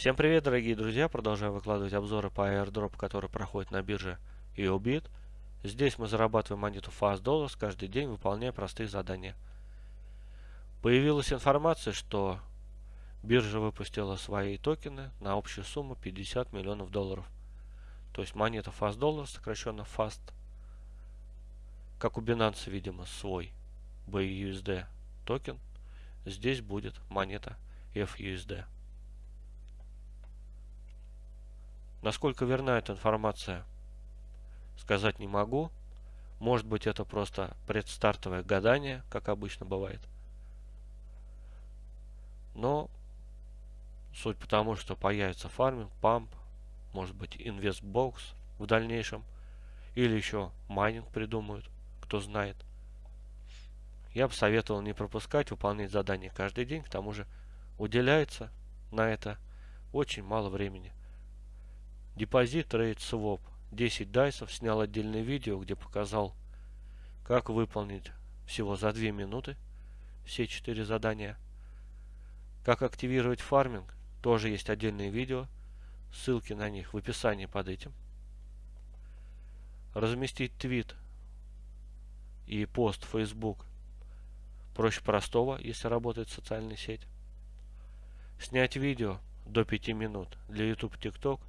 Всем привет, дорогие друзья! Продолжаем выкладывать обзоры по airdrop, который проходит на бирже EOBIT. Здесь мы зарабатываем монету Fast Dollars каждый день, выполняя простые задания. Появилась информация, что биржа выпустила свои токены на общую сумму 50 миллионов долларов. То есть монета Fast Dollars, сокращенно FAST, как у Binance, видимо, свой BUSD токен, здесь будет монета FUSD. Насколько верна эта информация, сказать не могу. Может быть это просто предстартовое гадание, как обычно бывает. Но суть потому, что появится farming, pump, может быть InvestBox в дальнейшем. Или еще майнинг придумают, кто знает. Я бы советовал не пропускать, выполнять задания каждый день. К тому же уделяется на это очень мало времени. Депозит Trade Swap. 10 дайсов. Снял отдельное видео, где показал, как выполнить всего за 2 минуты все 4 задания. Как активировать фарминг. Тоже есть отдельное видео. Ссылки на них в описании под этим. Разместить твит и пост в Facebook проще простого, если работает социальная сеть. Снять видео до 5 минут для YouTube TikTok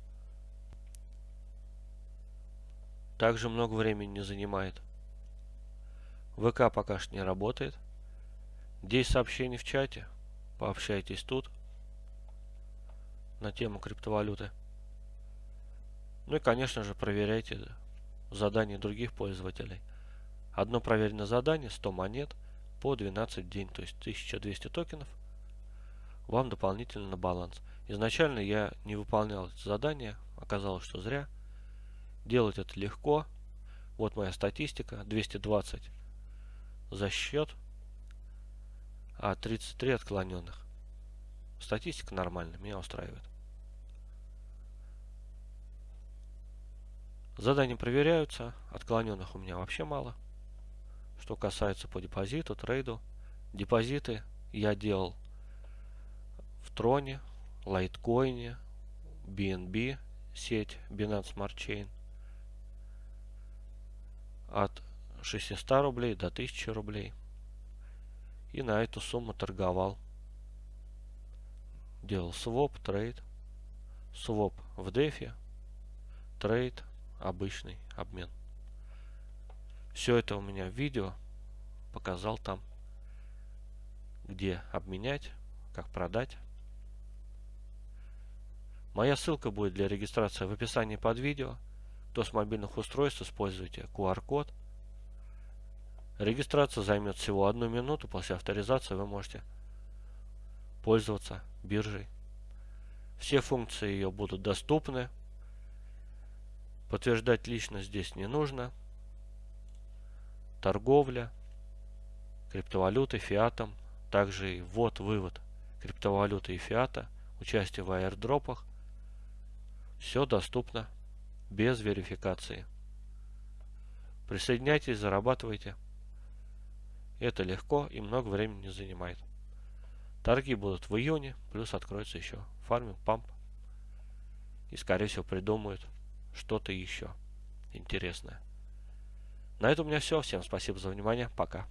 также много времени не занимает. ВК пока что не работает. 10 сообщений в чате. Пообщайтесь тут на тему криптовалюты. Ну и, конечно же, проверяйте задания других пользователей. Одно проверенное задание, 100 монет по 12 день, то есть 1200 токенов вам дополнительно на баланс. Изначально я не выполнял это задание, оказалось, что зря. Делать это легко. Вот моя статистика. 220 за счет, а 33 отклоненных. Статистика нормальная, меня устраивает. Задания проверяются, отклоненных у меня вообще мало. Что касается по депозиту, трейду, депозиты я делал в Троне, Лайткоине, BNB, сеть Binance Smart Chain – от 600 рублей до 1000 рублей. И на эту сумму торговал. Делал своп, trade. Своп в DeFi. Trade, обычный обмен. Все это у меня в видео. Показал там, где обменять, как продать. Моя ссылка будет для регистрации в описании под видео. Кто с мобильных устройств используйте QR-код. Регистрация займет всего одну минуту. После авторизации вы можете пользоваться биржей. Все функции ее будут доступны. Подтверждать личность здесь не нужно. Торговля, криптовалюты, фиатом, также и ввод-вывод криптовалюты и фиата, участие в аирдропах. Все доступно без верификации. Присоединяйтесь, зарабатывайте. Это легко и много времени не занимает. Торги будут в июне, плюс откроется еще фарминг, памп. И скорее всего придумают что-то еще интересное. На этом у меня все. Всем спасибо за внимание. Пока.